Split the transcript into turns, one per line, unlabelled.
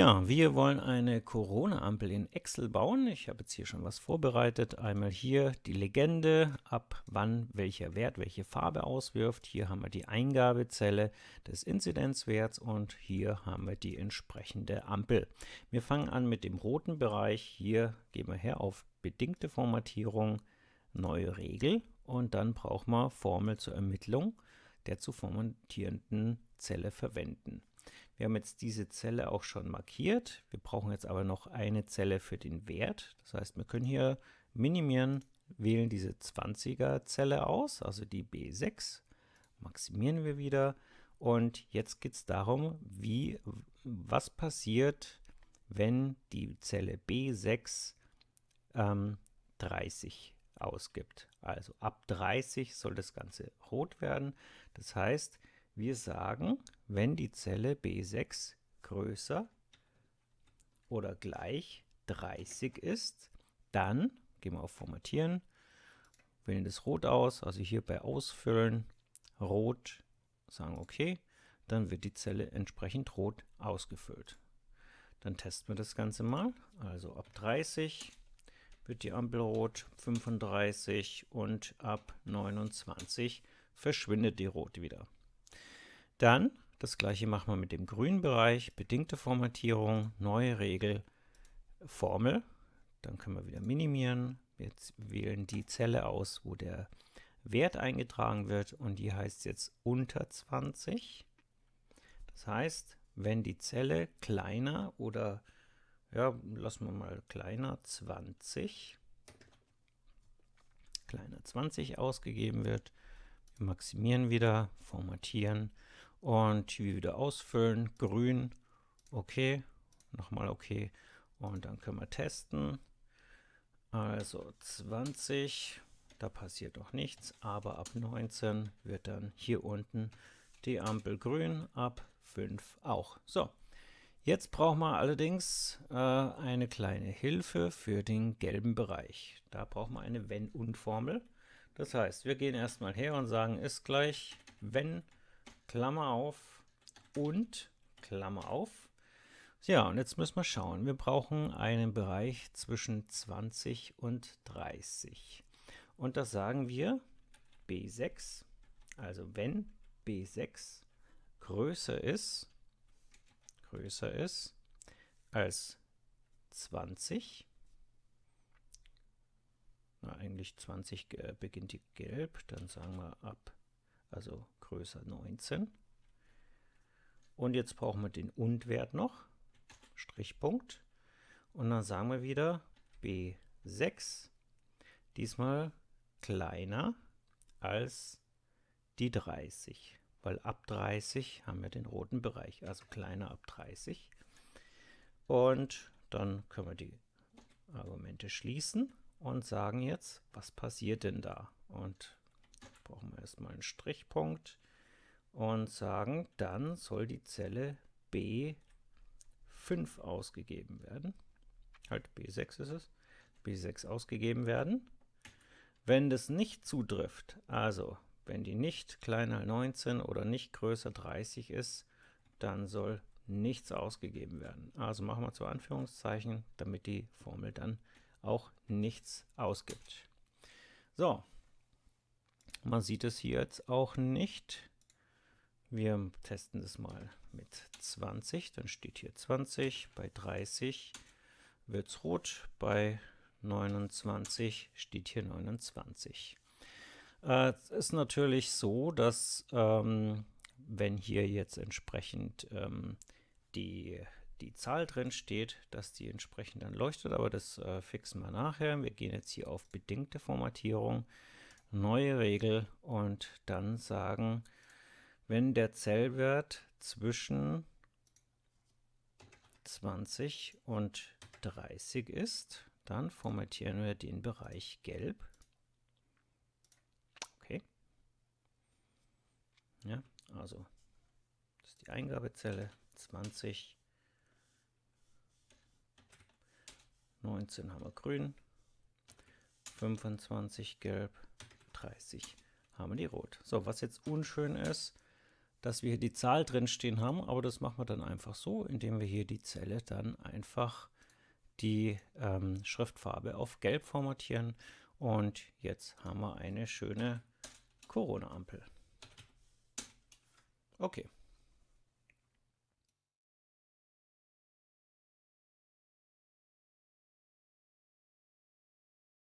Ja, wir wollen eine Corona-Ampel in Excel bauen. Ich habe jetzt hier schon was vorbereitet. Einmal hier die Legende, ab wann welcher Wert welche Farbe auswirft. Hier haben wir die Eingabezelle des Inzidenzwerts und hier haben wir die entsprechende Ampel. Wir fangen an mit dem roten Bereich. Hier gehen wir her auf bedingte Formatierung, neue Regel und dann brauchen wir Formel zur Ermittlung der zu formatierenden Zelle verwenden. Wir haben jetzt diese Zelle auch schon markiert. Wir brauchen jetzt aber noch eine Zelle für den Wert. Das heißt, wir können hier minimieren, wählen diese 20er Zelle aus, also die B6, maximieren wir wieder. Und jetzt geht es darum, wie, was passiert, wenn die Zelle B6 ähm, 30 ausgibt. Also ab 30 soll das Ganze rot werden. Das heißt, wir sagen, wenn die Zelle B6 größer oder gleich 30 ist, dann gehen wir auf Formatieren, wählen das Rot aus, also hier bei Ausfüllen, Rot, sagen OK, dann wird die Zelle entsprechend rot ausgefüllt. Dann testen wir das Ganze mal, also ab 30 wird die Ampel rot, 35 und ab 29 verschwindet die rot wieder. Dann das gleiche machen wir mit dem grünen Bereich, bedingte Formatierung, neue Regel, Formel. Dann können wir wieder minimieren. Wir wählen die Zelle aus, wo der Wert eingetragen wird und die heißt jetzt unter 20. Das heißt, wenn die Zelle kleiner oder, ja, lassen wir mal kleiner 20, kleiner 20 ausgegeben wird, wir maximieren wieder, formatieren, und hier wieder ausfüllen, grün, okay, nochmal okay und dann können wir testen. Also 20, da passiert noch nichts, aber ab 19 wird dann hier unten die Ampel grün, ab 5 auch. So, jetzt brauchen wir allerdings äh, eine kleine Hilfe für den gelben Bereich. Da brauchen wir eine Wenn-Und-Formel. Das heißt, wir gehen erstmal her und sagen, ist gleich, wenn Klammer auf und Klammer auf. Ja, und jetzt müssen wir schauen. Wir brauchen einen Bereich zwischen 20 und 30. Und das sagen wir B6, also wenn B6 größer ist, größer ist als 20, na, eigentlich 20 äh, beginnt die gelb, dann sagen wir ab also größer 19. Und jetzt brauchen wir den Und-Wert noch, Strichpunkt. Und dann sagen wir wieder B6, diesmal kleiner als die 30, weil ab 30 haben wir den roten Bereich, also kleiner ab 30. Und dann können wir die Argumente schließen und sagen jetzt, was passiert denn da? Und brauchen wir erstmal einen Strichpunkt und sagen, dann soll die Zelle B5 ausgegeben werden. Halt B6 ist es. B6 ausgegeben werden. Wenn das nicht zutrifft, also wenn die nicht kleiner 19 oder nicht größer 30 ist, dann soll nichts ausgegeben werden. Also machen wir zu Anführungszeichen, damit die Formel dann auch nichts ausgibt. So, man sieht es hier jetzt auch nicht. Wir testen das mal mit 20, dann steht hier 20, bei 30 wird es rot, bei 29 steht hier 29. Äh, es ist natürlich so, dass ähm, wenn hier jetzt entsprechend ähm, die, die Zahl drin steht, dass die entsprechend dann leuchtet, aber das äh, fixen wir nachher. Wir gehen jetzt hier auf bedingte Formatierung neue Regel und dann sagen, wenn der Zellwert zwischen 20 und 30 ist, dann formatieren wir den Bereich gelb. Okay. Ja, also das ist die Eingabezelle 20, 19 haben wir grün, 25 gelb, 30 haben wir die rot. So, was jetzt unschön ist, dass wir hier die Zahl drin stehen haben, aber das machen wir dann einfach so, indem wir hier die Zelle dann einfach die ähm, Schriftfarbe auf Gelb formatieren und jetzt haben wir eine schöne Corona-Ampel. Okay.